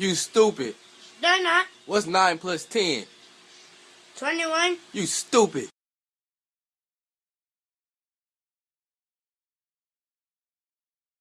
You stupid. They're not. What's 9 plus 10? 21. You stupid.